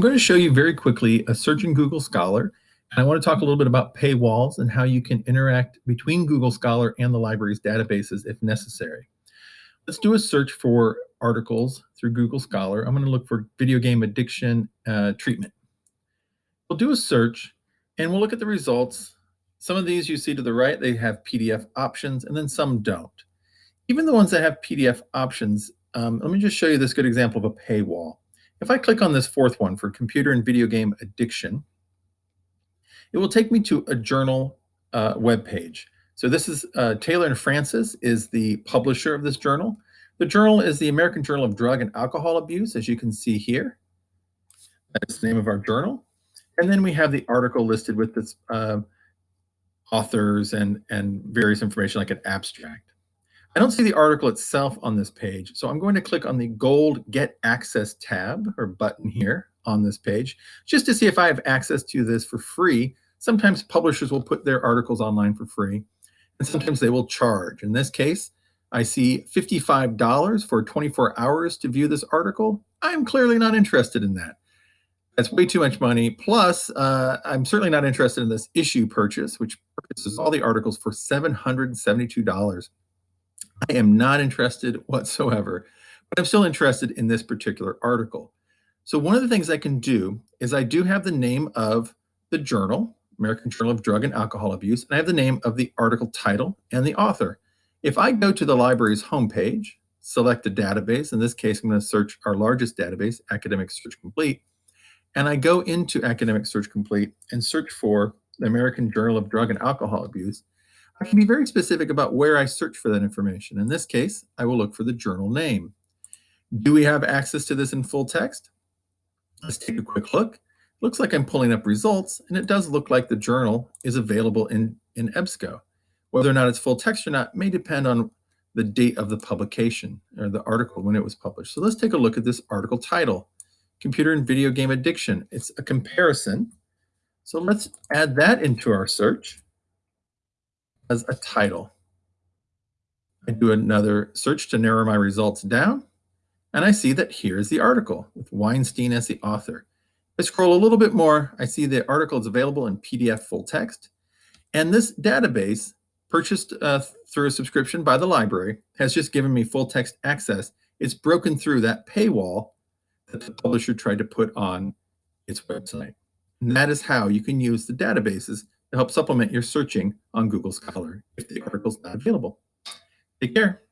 I'm going to show you very quickly a search in Google Scholar. And I want to talk a little bit about paywalls and how you can interact between Google Scholar and the library's databases if necessary. Let's do a search for articles through Google Scholar. I'm going to look for video game addiction uh, treatment. We'll do a search and we'll look at the results. Some of these you see to the right, they have PDF options and then some don't. Even the ones that have PDF options, um, let me just show you this good example of a paywall. If I click on this fourth one for computer and video game addiction, it will take me to a journal uh, web page. So this is uh, Taylor and Francis is the publisher of this journal. The journal is the American Journal of Drug and Alcohol Abuse, as you can see here. That's the name of our journal. And then we have the article listed with its uh, authors and, and various information like an abstract. I don't see the article itself on this page, so I'm going to click on the gold Get Access tab or button here on this page, just to see if I have access to this for free. Sometimes publishers will put their articles online for free, and sometimes they will charge. In this case, I see $55 for 24 hours to view this article. I'm clearly not interested in that. That's way too much money. Plus, uh, I'm certainly not interested in this issue purchase, which purchases all the articles for $772. I am not interested whatsoever, but I'm still interested in this particular article. So one of the things I can do is I do have the name of the journal, American Journal of Drug and Alcohol Abuse, and I have the name of the article title and the author. If I go to the library's homepage, select a database, in this case, I'm going to search our largest database, Academic Search Complete, and I go into Academic Search Complete and search for the American Journal of Drug and Alcohol Abuse, I can be very specific about where I search for that information. In this case, I will look for the journal name. Do we have access to this in full text? Let's take a quick look. Looks like I'm pulling up results, and it does look like the journal is available in, in EBSCO. Whether or not it's full text or not may depend on the date of the publication or the article when it was published. So let's take a look at this article title, Computer and Video Game Addiction. It's a comparison. So let's add that into our search as a title. I do another search to narrow my results down, and I see that here's the article with Weinstein as the author. I scroll a little bit more, I see the article is available in PDF full text, and this database, purchased uh, through a subscription by the library, has just given me full text access. It's broken through that paywall that the publisher tried to put on its website. And that is how you can use the databases to help supplement your searching on Google Scholar if the article's not available. Take care.